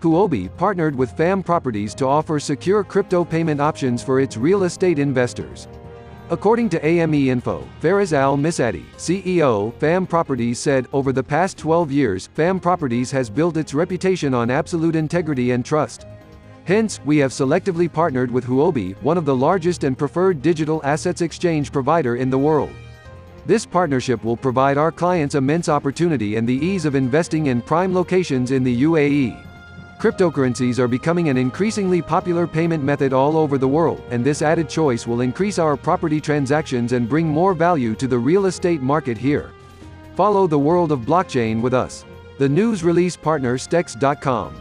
Huobi partnered with FAM Properties to offer secure crypto payment options for its real estate investors. According to AME Info, Firas Al Msaddi, CEO, FAM Properties said, over the past 12 years, FAM Properties has built its reputation on absolute integrity and trust. Hence, we have selectively partnered with Huobi, one of the largest and preferred digital assets exchange provider in the world. This partnership will provide our clients immense opportunity and the ease of investing in prime locations in the UAE. Cryptocurrencies are becoming an increasingly popular payment method all over the world, and this added choice will increase our property transactions and bring more value to the real estate market here. Follow the world of blockchain with us. The news release partner Stex.com.